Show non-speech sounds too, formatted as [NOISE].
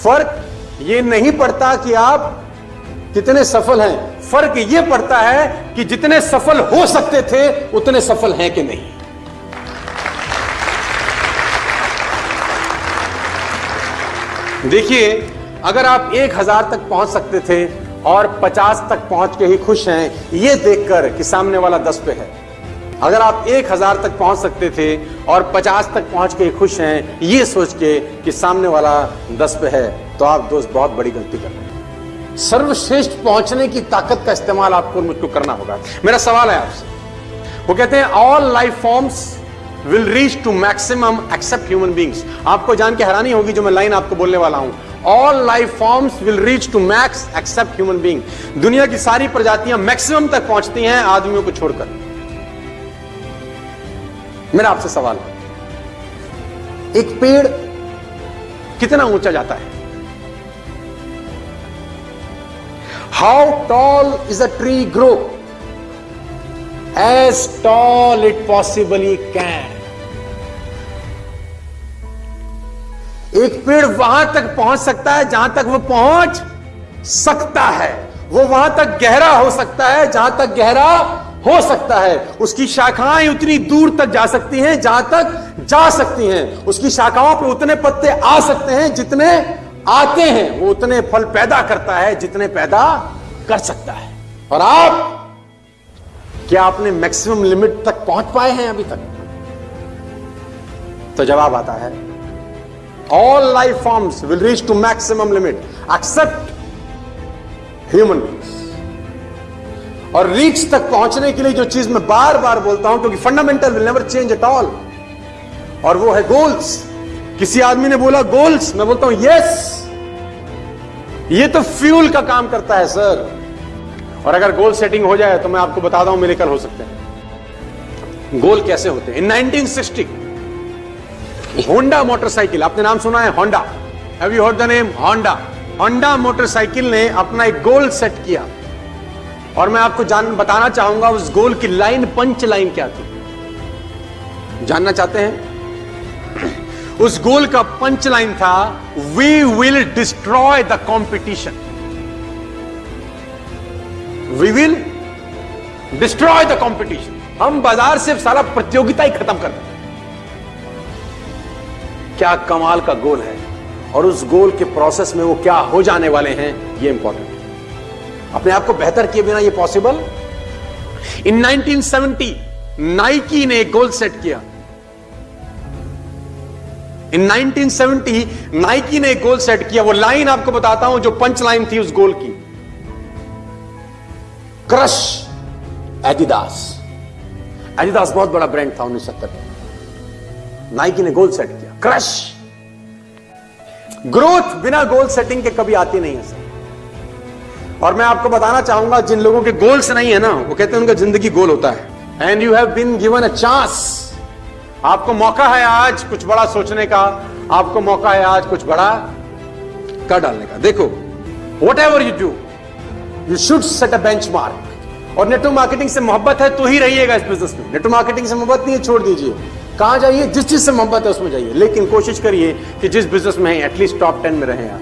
फ़र्क ये नहीं पड़ता कि आप कितने सफल हैं। फ़र्क ये पड़ता है कि जितने सफल हो सकते थे, उतने सफल हैं कि नहीं। देखिए, अगर आप एक हज़ार तक पहुँच सकते थे और पचास तक पहुँच के ही खुश हैं, ये देखकर कि सामने वाला दस पे है। अगर आप एक हज़ार तक पहुँच सकते थे और पचास तक पहुँच के खुश हैं, ये सोच के कि सामने वाला दस पे है तो आप दोस्त बहुत बड़ी गलती कर रहे हैं। सर्वश्रेष्ठ पहुँचने की ताकत का इस्तेमाल आपको मुझको करना होगा। मेरा सवाल है आपसे। वो कहते हैं all life forms will reach to maximum except human beings आपको जान के हैरानी होगी जो मैं लाइन आपको बोलने वाला हूँ। All life forms will reach to max except human being दुनिया की सारी प्रजातियाँ मैक्सिमम तक पहुँचती हैं आदमियों को छोड़कर। मेरा आपसे सवाल है। एक पेड़ कितना ऊँचा जाता है? How tall is a tree grow as tall it possibly can एक पेड़ वहाँ तक पहुँच सकता है जहाँ तक वो पहुँच सकता है। वो वहाँ तक गहरा हो सकता है जहाँ तक गहरा हो सकता है। उसकी शाखाएँ उतनी दूर तक जा सकती हैं, जहाँ तक जा सकती हैं। उसकी शाखाओं पर उतने पत्ते आ सकते हैं जितने आते हैं। वो उतने फल पैदा करता है जितने पैदा कर सकता है। और आप क्या आपने मैक्सिमम लिमिट तक पहुँच पाए हैं अभी तक? तो जवाब आता है all life forms will reach to maximum limit except human beings और रीच तक पहुँचने के लिए जो चीज़ मैं बार बार बोलता हूँ, क्योंकि fundamental will never change at all और वो है गोल्स किसी आदमी ने बोला गोल्स मैं बोलता हूँ यस ये तो फ्यूल का काम करता है सर और अगर गोल सेटिंग हो जाए तो मैं आपको बताता हूँ मेरे कल हो सकते हैं। गोल कैसे होते हैं? इन 1960 होंडा मोटरसाइकिल आपने नाम सुना है? Honda have you heard the name Honda Honda motorcycle ने अपना एक गोल सेट किया। और मैं आपको जान बताना चाहूँगा उस गोल की लाइन, पंच लाइन क्या थी? जानना चाहते हैं? [CLEARS THROAT] उस गोल का पंच लाइन था we will destroy the competition we will destroy the competition हम बाज़ार से सारा प्रतियोगिता ही खत्म कर दें क्या कमाल का गोल है। और उस गोल के प्रोसेस में वो क्या हो जाने वाले हैं, ये इंपॉर्टेंट अपने आप को बेहतर किए बिना ये पॉसिबल इन 1970 नाइकी ने एक गोल सेट किया। इन 1970 नाइकी ने एक गोल सेट किया। वो लाइन आपको बताता हूँ जो पंच लाइन थी उस गोल की। क्रश एडिदास एडिदास बहुत बड़ा ब्रांड था उन्नीस सत्तर नाइकी ने गोल सेट किया। क्रश ग्रोथ बिना गोल सेटिंग के कभी आती नहीं है सर और मैं आपको बताना चाहूँगा, जिन लोगों के गोल्स नहीं है ना, वो कहते हैं उनका ज़िंदगी गोल होता है। And you have been given a chance आपको मौका है आज कुछ बड़ा सोचने का, आपको मौका है आज कुछ बड़ा कर डालने का। देखो whatever you do you should set a benchmark और नेटवर्क मार्केटिंग से मोहब्बत है तो ही रहिएगा इस बिज़नेस में। नेटवर्क मार्केटिंग से मोहब्बत नहीं है, छोड़ दीजिए। कहाँ जाइए, जिस चीज़ से मोहब्बत है, उसमें जाइए। लेकिन कोशिश करिए कि जिस बिज़नेस में है एटलीस्ट टॉप टेन में रहे आप।